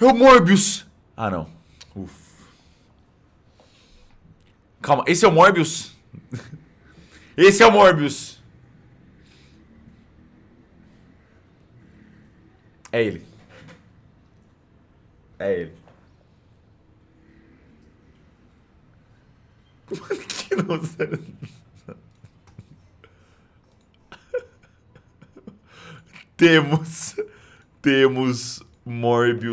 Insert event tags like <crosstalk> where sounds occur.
É o Morbius. Ah, não. Uf. Calma, esse é o Morbius? <laughs> Esse é o Morbius. É ele. É ele. <laughs> que não <laughs> Temos. Temos Morbius